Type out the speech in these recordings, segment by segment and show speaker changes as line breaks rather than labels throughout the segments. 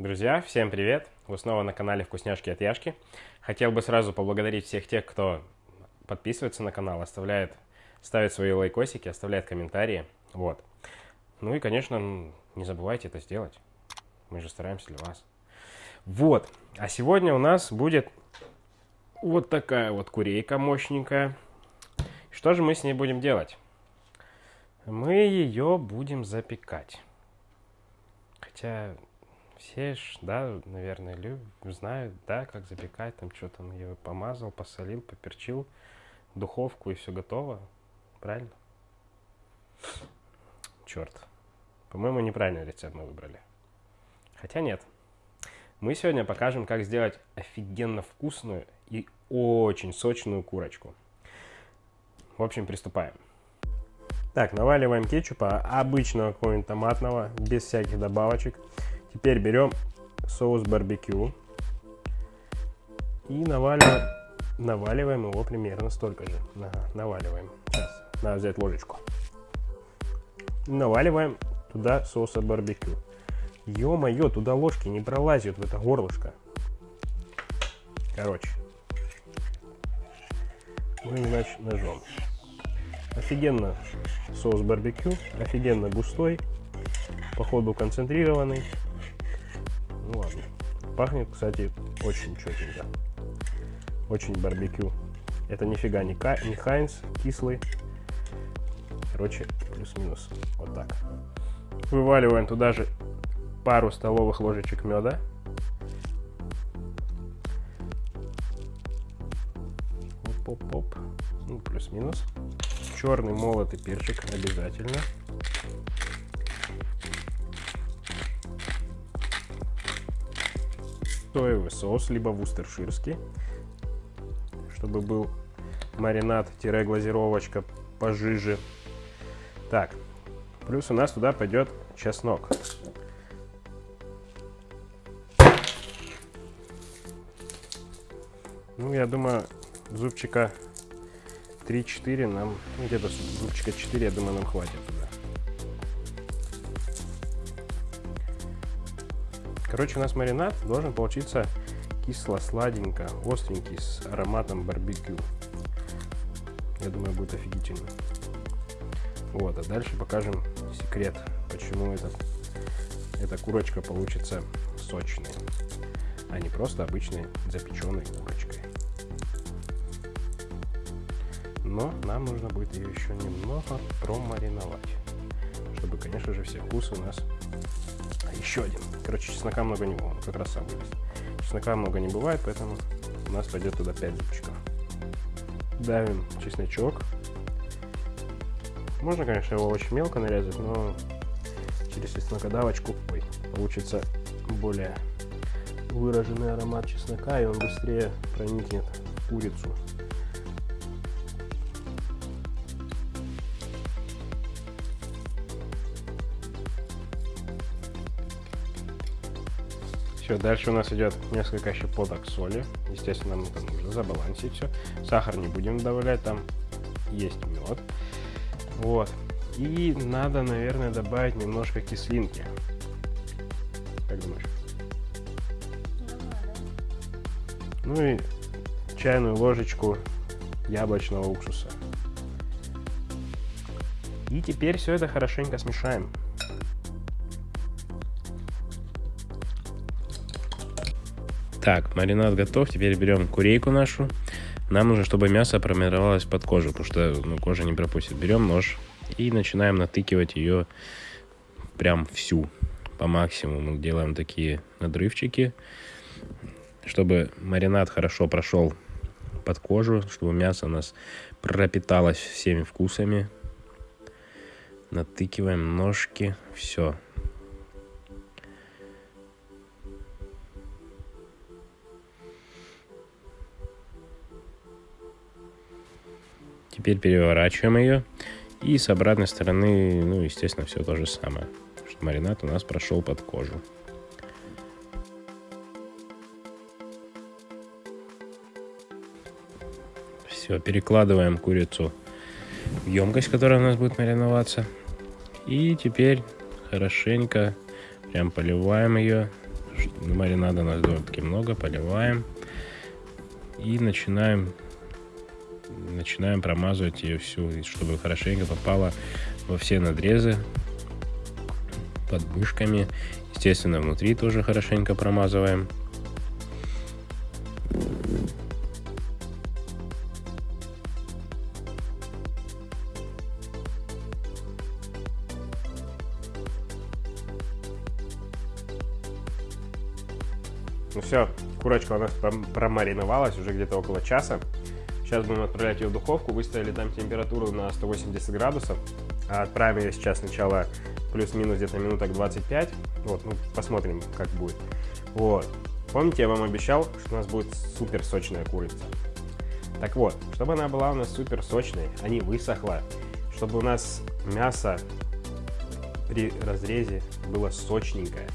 Друзья, всем привет! Вы снова на канале Вкусняшки от Яшки. Хотел бы сразу поблагодарить всех тех, кто подписывается на канал, оставляет, ставит свои лайкосики, оставляет комментарии. Вот. Ну и, конечно, не забывайте это сделать. Мы же стараемся для вас. Вот. А сегодня у нас будет вот такая вот курейка мощненькая. Что же мы с ней будем делать? Мы ее будем запекать. Хотя все ж, да, наверное, любят, знают, да, как запекать, там что там, я помазал, посолил, поперчил, духовку и все готово. Правильно? Черт. По-моему, неправильный рецепт мы выбрали. Хотя нет. Мы сегодня покажем, как сделать офигенно вкусную и очень сочную курочку. В общем, приступаем. Так, наваливаем кетчупа обычного какого-нибудь томатного, без всяких добавочек. Теперь берем соус барбекю и наваливаем, наваливаем его примерно столько же. Ага, наваливаем. Сейчас, надо взять ложечку. Наваливаем туда соуса барбекю. Ё-моё, туда ложки не пролазят в это горлышко. Короче. Ну, иначе ножом. Офигенно соус барбекю, офигенно густой, походу концентрированный. Ну ладно. Пахнет, кстати, очень четенько. Очень барбекю. Это нифига не, ка не Хайнс, кислый. Короче, плюс-минус. Вот так. Вываливаем туда же пару столовых ложечек меда. Оп-оп-оп. Ну, плюс-минус. Черный молотый перчик обязательно. Соевый соус, либо вустерширский, чтобы был маринад-глазировочка пожиже. Так, плюс у нас туда пойдет чеснок. Ну, я думаю, зубчика 3-4 нам, ну, где-то зубчика 4, я думаю, нам хватит Короче, у нас маринад должен получиться кисло-сладенько, остренький, с ароматом барбекю. Я думаю, будет офигительно. Вот, а дальше покажем секрет, почему этот, эта курочка получится сочной, а не просто обычной запеченной курочкой. Но нам нужно будет ее еще немного промариновать, чтобы, конечно же, все вкусы у нас еще один. Короче, чеснока много не было, как раз сам. Чеснока много не бывает, поэтому у нас пойдет туда 5 зубчиков. Давим чесночок. Можно, конечно, его очень мелко нарезать, но через чеснокодавочку ой, получится более выраженный аромат чеснока, и он быстрее проникнет в курицу. Все, дальше у нас идет несколько щепоток соли. Естественно, мы там нужно забалансить все. Сахар не будем добавлять, там есть мед. Вот. И надо, наверное, добавить немножко кислинки. Как думаешь? Ну и чайную ложечку яблочного уксуса. И теперь все это хорошенько смешаем. Так, маринад готов. Теперь берем курейку нашу. Нам нужно, чтобы мясо промировалось под кожу, потому что ну, кожа не пропустит. Берем нож и начинаем натыкивать ее прям всю по максимуму. Делаем такие надрывчики, чтобы маринад хорошо прошел под кожу, чтобы мясо у нас пропиталось всеми вкусами. Натыкиваем ножки, все. Теперь переворачиваем ее. И с обратной стороны, ну, естественно, все то же самое. Что маринад у нас прошел под кожу. Все, перекладываем курицу в емкость, которая у нас будет мариноваться. И теперь хорошенько прям поливаем ее, Маринада у нас довольно-таки много, поливаем. И начинаем начинаем промазывать ее всю, чтобы хорошенько попала во все надрезы под мышками. Естественно, внутри тоже хорошенько промазываем. Ну все, курочка у нас промариновалась уже где-то около часа. Сейчас будем отправлять ее в духовку. Выставили там температуру на 180 градусов. А отправим ее сейчас сначала плюс-минус где-то минуток 25. Вот, ну, посмотрим, как будет. Вот. Помните, я вам обещал, что у нас будет супер сочная курица. Так вот, чтобы она была у нас супер сочной, а не высохла, чтобы у нас мясо при разрезе было сочненькое,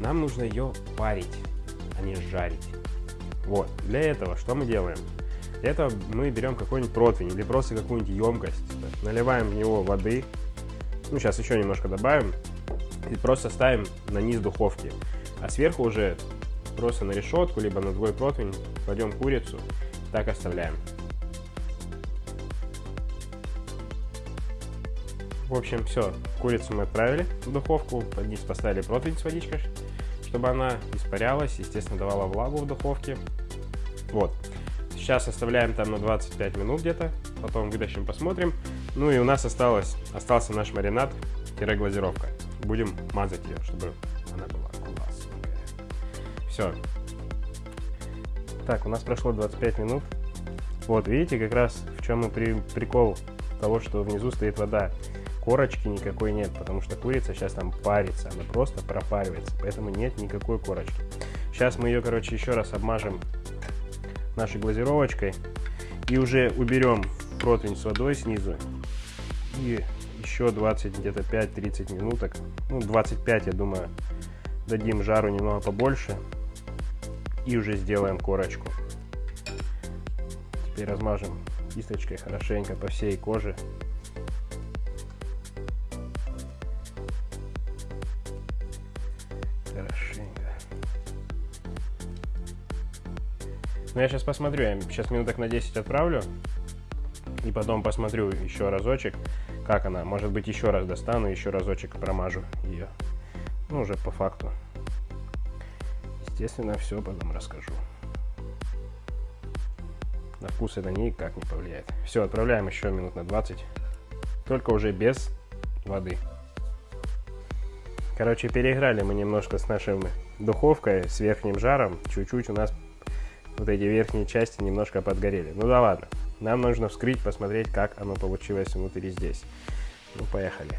нам нужно ее парить, а не жарить. Вот, для этого что мы делаем? Этого мы берем какой-нибудь противень или просто какую-нибудь емкость, наливаем в него воды, ну сейчас еще немножко добавим, и просто ставим на низ духовки. А сверху уже просто на решетку, либо на другой противень кладем курицу, так оставляем. В общем, все, курицу мы отправили в духовку, под низ поставили противень с водичкой, чтобы она испарялась, естественно, давала влагу в духовке. Вот. Сейчас оставляем там на 25 минут где-то, потом вытащим, посмотрим. Ну и у нас осталось, остался наш маринад-глазировка. Будем мазать ее, чтобы она была классная. Все. Так, у нас прошло 25 минут. Вот, видите, как раз в чем и при, прикол того, что внизу стоит вода. Корочки никакой нет, потому что курица сейчас там парится, она просто пропаривается, поэтому нет никакой корочки. Сейчас мы ее, короче, еще раз обмажем нашей глазировочкой. И уже уберем противень с водой снизу. И еще 20 где-то 5-30 минуток. Ну 25 я думаю дадим жару немного побольше. И уже сделаем корочку. Теперь размажем кисточкой хорошенько по всей коже ну я сейчас посмотрю я сейчас минуток на 10 отправлю и потом посмотрю еще разочек как она. Может быть еще раз достану еще разочек промажу ее ну уже по факту. Естественно все потом расскажу. На вкус это никак не повлияет. Все отправляем еще минут на 20 только уже без воды. Короче переиграли мы немножко с нашей духовкой с верхним жаром. Чуть-чуть у нас вот эти верхние части немножко подгорели ну да ладно нам нужно вскрыть, посмотреть, как оно получилось внутри здесь. Ну, поехали.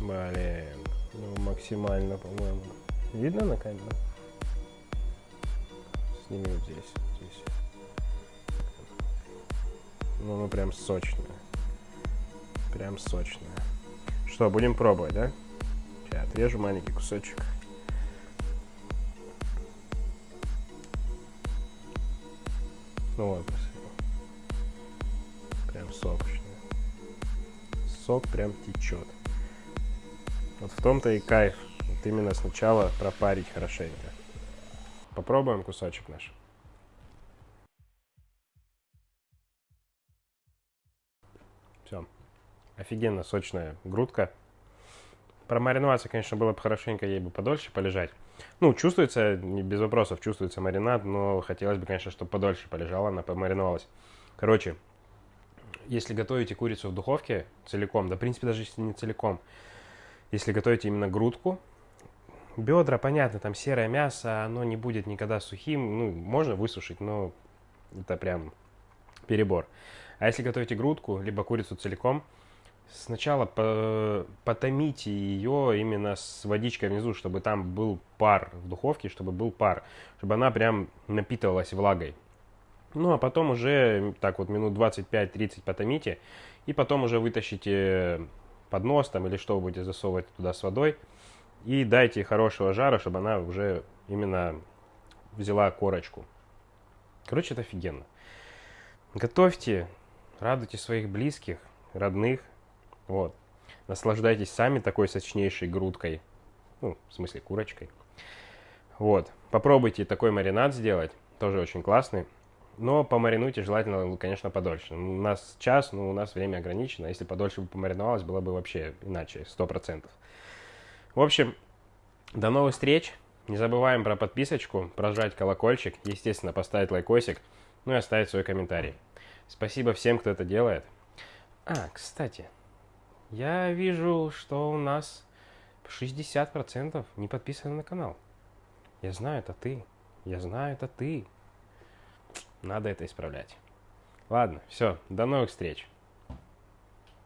Блин, ну максимально, по-моему. Видно на камеру? Сними вот здесь, здесь. Ну, ну прям сочное. Прям сочное. Что, будем пробовать, да? Сейчас отрежу маленький кусочек. Ну вот, прям сочный. Сок прям течет. Вот в том-то и кайф. Вот именно сначала пропарить хорошенько. Попробуем кусочек наш. Офигенно сочная грудка. Промариноваться, конечно, было бы хорошенько ей бы подольше полежать. Ну, чувствуется, без вопросов, чувствуется маринад, но хотелось бы, конечно, чтобы подольше полежала, она помариновалась. Короче, если готовите курицу в духовке целиком, да, в принципе, даже если не целиком, если готовите именно грудку, бедра, понятно, там серое мясо, оно не будет никогда сухим, ну, можно высушить, но это прям перебор. А если готовите грудку, либо курицу целиком, сначала по потомите ее именно с водичкой внизу, чтобы там был пар в духовке, чтобы был пар, чтобы она прям напитывалась влагой. Ну, а потом уже так вот минут 25-30 потомите, и потом уже вытащите поднос там или что вы будете засовывать туда с водой, и дайте хорошего жара, чтобы она уже именно взяла корочку. Короче, это офигенно. Готовьте, радуйте своих близких, родных, вот. Наслаждайтесь сами такой сочнейшей грудкой, ну, в смысле курочкой. Вот, попробуйте такой маринад сделать, тоже очень классный. Но помаринуйте желательно, конечно, подольше. У нас час, но у нас время ограничено. Если подольше бы помариновалось, было бы вообще иначе, сто процентов. В общем, до новых встреч. Не забываем про подписочку, прожать колокольчик, естественно, поставить лайкосик, ну и оставить свой комментарий. Спасибо всем, кто это делает. А, кстати, я вижу, что у нас 60% не подписаны на канал. Я знаю, это ты. Я знаю, это ты. Надо это исправлять. Ладно, все, до новых встреч.